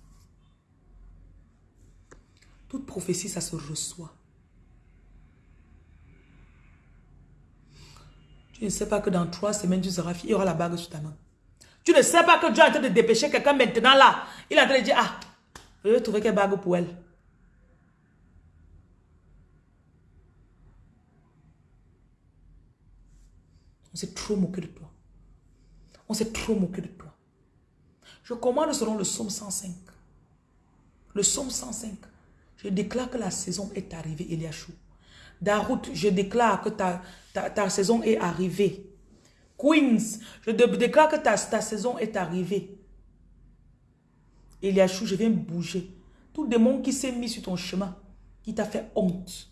Speaker 1: Toute prophétie, ça se reçoit. Tu ne sais pas que dans trois semaines, tu seras fille, il y aura la bague sur ta main. Tu ne sais pas que Dieu est en train de dépêcher quelqu'un maintenant là. Il est en train de dire, ah, je vais trouver quelle bague pour elle. On s'est trop moqué de toi. On s'est trop moqué de toi. Je commande selon le psaume 105. Le psaume 105. Je déclare que la saison est arrivée, Eliachou. Darout, je déclare que ta, saison est arrivée. Queens, je déclare que ta, saison est arrivée. Eliachou, je viens bouger. Tout démon qui s'est mis sur ton chemin, qui t'a fait honte.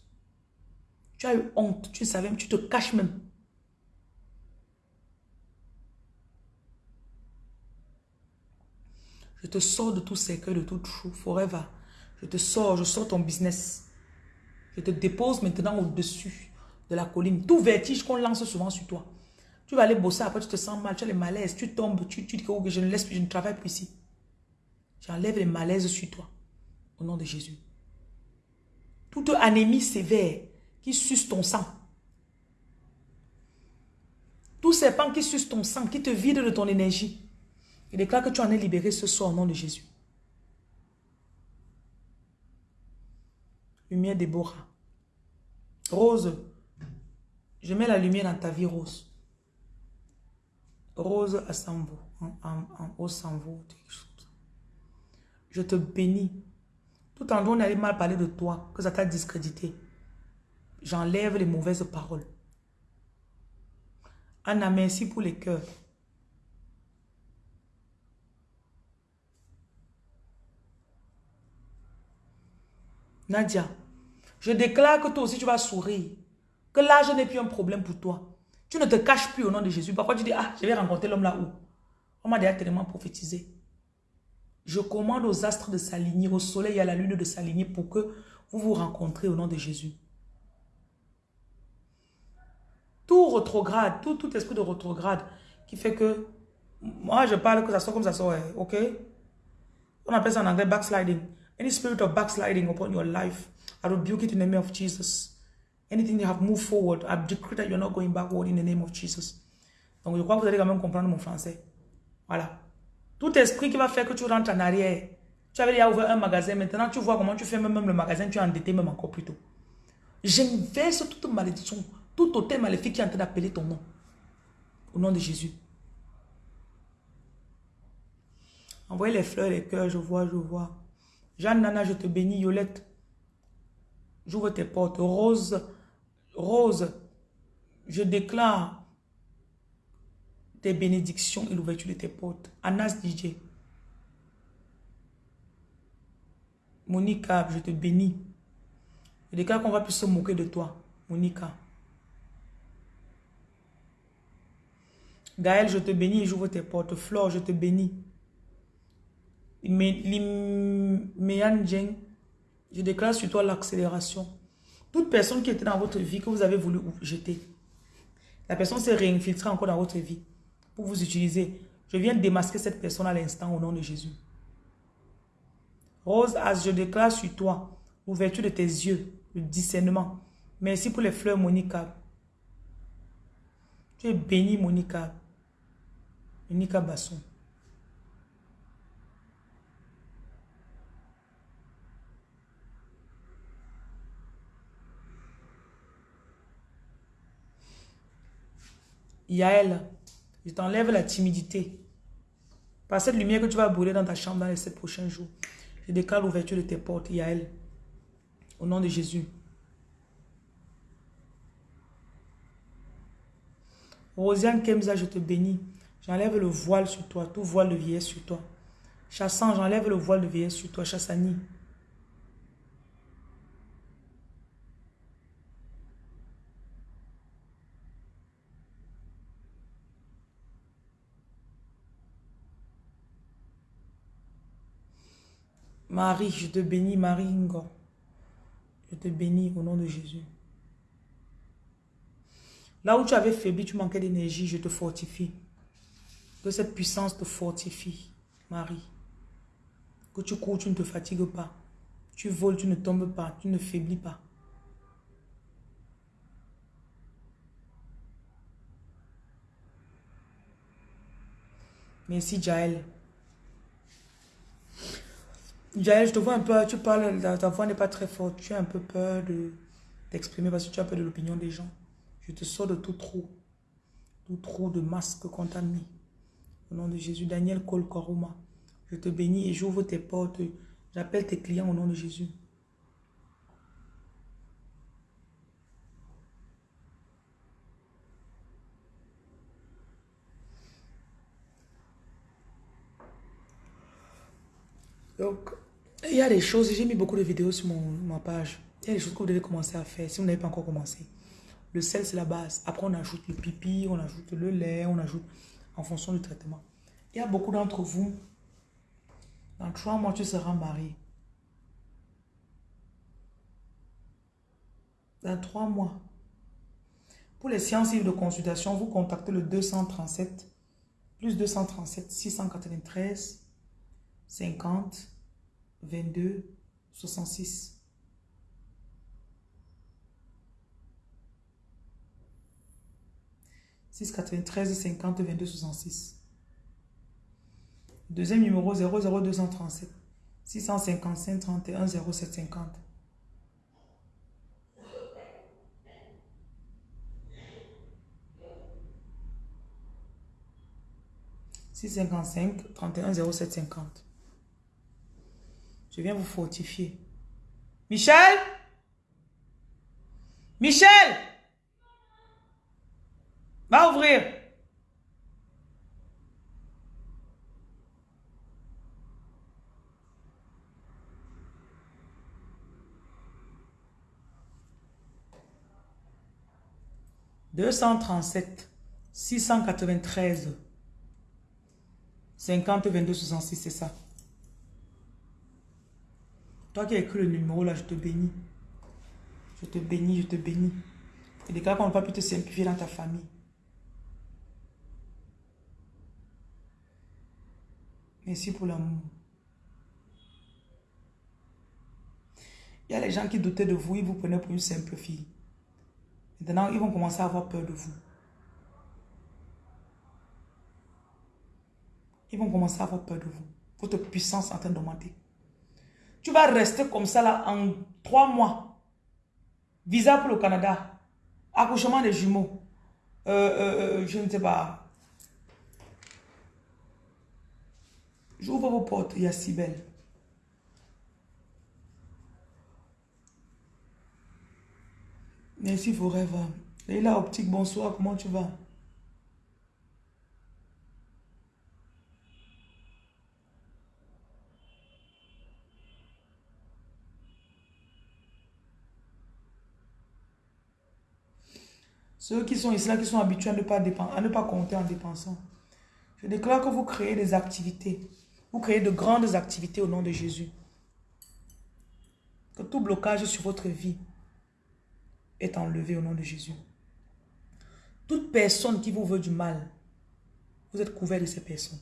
Speaker 1: Tu as eu honte, tu savais, tu te caches même. Je te sors de tout cercueil, de tout trou, forever. Je te sors, je sors ton business. Je te dépose maintenant au-dessus de la colline. Tout vertige qu'on lance souvent sur toi. Tu vas aller bosser, après tu te sens mal, tu as les malaises, tu tombes, tu, dis que je ne laisse plus, je ne travaille plus ici. J'enlève les malaises sur toi. Au nom de Jésus. Toute anémie sévère qui suce ton sang. Tout serpent qui suce ton sang, qui te vide de ton énergie. Je déclare que tu en es libéré ce soir au nom de Jésus. Lumière Déborah. Rose, je mets la lumière dans ta vie, Rose. Rose à Sambo, en, en, haut. Je te bénis. Tout en on allait mal parler de toi, que ça t'a discrédité. J'enlève les mauvaises paroles. Anna, merci pour les cœurs. Nadia, je déclare que toi aussi tu vas sourire. Que l'âge n'est plus un problème pour toi. Tu ne te caches plus au nom de Jésus. Parfois tu dis, ah, je vais rencontrer l'homme là-haut. On m'a déjà tellement prophétisé. Je commande aux astres de s'aligner, au soleil et à la lune de s'aligner pour que vous vous rencontrez au nom de Jésus. Tout retrograde, tout, tout esprit de retrograde qui fait que, moi je parle que ça soit comme ça soit, ok? On appelle ça en anglais backsliding. Any spirit of backsliding upon your life, I rebuke it in the name of Jesus. Anything you have moved forward, I decree that you're not going backward in the name of Jesus. Donc, je crois que vous allez quand même comprendre mon français. Voilà. Tout esprit qui va faire que tu rentres en arrière. Tu avais déjà ouvert un magasin, maintenant tu vois comment tu fais même, le magasin, tu es endetté même encore plus tôt. J'inverse toute malédiction, tout hôtel maléfique qui est en train d'appeler ton nom. Au nom de Jésus. Envoyez les fleurs, les cœurs, je vois, je vois. Jeanne Nana, je te bénis. Yolette, j'ouvre tes portes. Rose, Rose, je déclare tes bénédictions et l'ouverture de tes portes. Anas DJ. Monica, je te bénis. Je déclare qu'on va plus se moquer de toi. Monica. Gaël, je te bénis et j'ouvre tes portes. Flore, je te bénis. Je déclare sur toi l'accélération. Toute personne qui était dans votre vie, que vous avez voulu jeter, la personne s'est réinfiltrée encore dans votre vie pour vous utiliser. Je viens démasquer cette personne à l'instant au nom de Jésus. Rose, as je déclare sur toi l'ouverture de tes yeux, le discernement. Merci pour les fleurs, Monica. Tu es bénie, Monica. Monica Basson. Yael, je t'enlève la timidité. Par cette lumière que tu vas brûler dans ta chambre dans les sept prochains jours, je déclare l'ouverture de tes portes, Yael. Au nom de Jésus. Rosiane Kemza, je te bénis. J'enlève le voile sur toi, tout voile de vieillesse sur toi. Chassan, j'enlève le voile de vieillesse sur toi. Chassani, Marie, je te bénis, Marie Ingo. Je te bénis au nom de Jésus. Là où tu avais faibli, tu manquais d'énergie, je te fortifie. Que cette puissance te fortifie, Marie. Que tu cours, tu ne te fatigues pas. Tu voles, tu ne tombes pas, tu ne faiblis pas. Merci, Jaël. Jaël, je te vois un peu, tu parles, ta, voix n'est pas très forte. Tu as un peu peur de t'exprimer parce que tu as peur de l'opinion des gens. Je te sors de tout trou. Tout trou de masque qu'on t'a mis. Au nom de Jésus, Daniel Kolkoroma, je te bénis et j'ouvre tes portes. J'appelle tes clients au nom de Jésus. Donc, il y a des choses, j'ai mis beaucoup de vidéos sur mon, ma page. Il y a des choses que vous devez commencer à faire si vous n'avez pas encore commencé. Le sel, c'est la base. Après, on ajoute le pipi, on ajoute le lait, on ajoute en fonction du traitement. Il y a beaucoup d'entre vous, dans trois mois, tu seras marié. Dans trois mois. Pour les séances de consultation, vous contactez le 237, plus 237, 693, 50, 22, 66. « 693 50 22 66. Deuxième numéro 00237 655 31 0750. 655 31 0750. Je viens vous fortifier. Michel? Michel? Va ouvrir. Deux cent trente-sept, six cent quatre-vingt-treize, cinquante vingt-deux soixante-six, c'est ça? Toi qui as écrit le numéro là, je te bénis. Je te bénis, je te bénis. Et déclare qu'on n'a pas pu te simplifier dans ta famille. Merci pour l'amour. Il y a les gens qui doutaient de vous, ils vous prenaient pour une simple fille. Maintenant, ils vont commencer à avoir peur de vous. Ils vont commencer à avoir peur de vous. Votre puissance est en train d'augmenter. Tu vas rester comme ça là en trois mois. Visa pour le Canada. Accouchement des jumeaux. Euh, euh, euh, je ne sais pas. J'ouvre vos portes, il y a si belle. Merci vos rêves. Et là, optique, bonsoir, comment tu vas? Ceux qui sont ici, là, qui sont habitués à ne pas, à ne pas compter en dépensant. Je déclare que vous créez des activités. Vous créez de grandes activités au nom de Jésus. Que tout blocage sur votre vie est enlevé au nom de Jésus. Toute personne qui vous veut du mal, vous êtes couvert de ces personnes.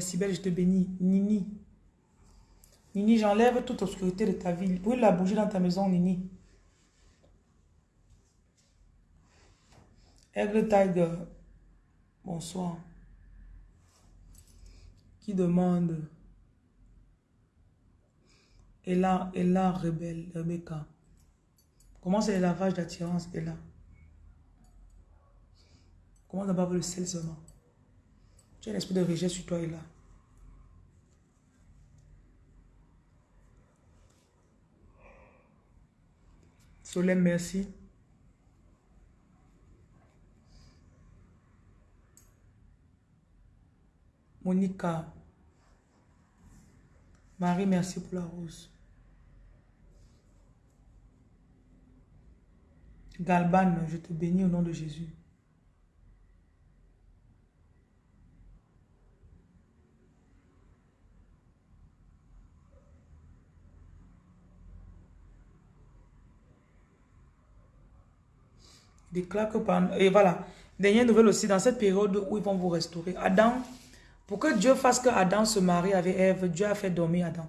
Speaker 1: Sibelle, je te bénis. Nini. Nini, j'enlève toute obscurité de ta vie. Brûle la bougie dans ta maison, Nini. Aigle Tiger. Bonsoir. Qui demande? Ella, Ella Rebelle, Rebecca. Comment c'est le lavage d'attirance, Ella? Comment d'abord le sel seulement? Tu as l'esprit de rejet sur toi et là. Solène, merci. Monica. Marie, merci pour la rose. Galban, je te bénis au nom de Jésus. Déclare que pendant... Et voilà. Dernière nouvelle aussi, dans cette période où ils vont vous restaurer. Adam, pour que Dieu fasse que Adam se marie avec Ève, Dieu a fait dormir Adam.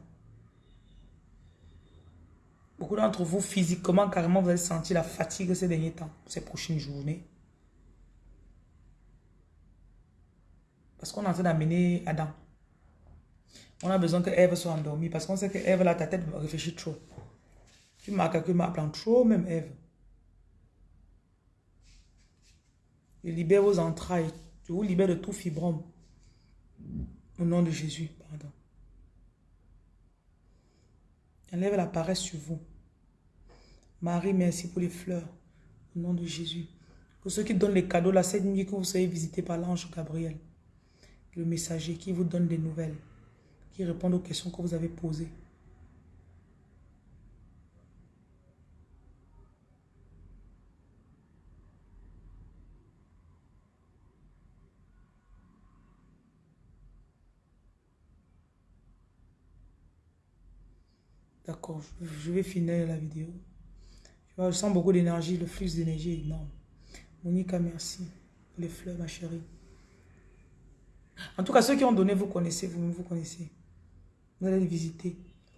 Speaker 1: Beaucoup d'entre vous, physiquement, carrément, vous allez sentir la fatigue ces derniers temps, ces prochaines journées. Parce qu'on est en train d'amener Adam. On a besoin que Ève soit endormie parce qu'on sait que Ève, là, ta tête réfléchit trop. Tu marques que ma plan trop, même Ève. Je libère vos entrailles. Je vous libère de tout fibrome. Au nom de Jésus, pardon. Enlève la paresse sur vous. Marie, merci pour les fleurs. Au nom de Jésus. Pour ceux qui donnent les cadeaux, la cette nuit que vous soyez visité par l'ange Gabriel. Le messager qui vous donne des nouvelles. Qui répond aux questions que vous avez posées. Je vais finir la vidéo. Je sens beaucoup d'énergie, le flux d'énergie est énorme. Monica, merci. Les fleurs, ma chérie. En tout cas, ceux qui ont donné, vous connaissez, vous vous connaissez. Vous allez les visiter.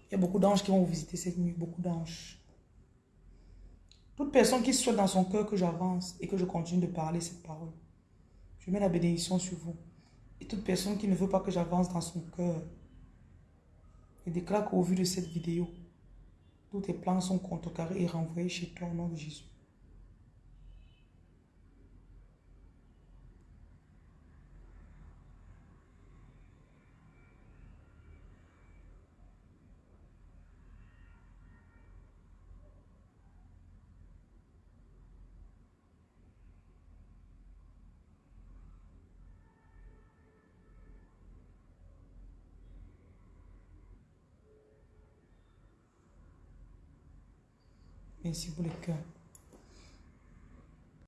Speaker 1: Il y a beaucoup d'anges qui vont vous visiter cette nuit, beaucoup d'anges. Toute personne qui soit dans son cœur que j'avance et que je continue de parler cette parole, je mets la bénédiction sur vous. Et toute personne qui ne veut pas que j'avance dans son cœur, et déclare qu'au vu de cette vidéo, tous tes plans sont contrecarrés et renvoyés chez toi au nom de Jésus. Merci pour le cœur.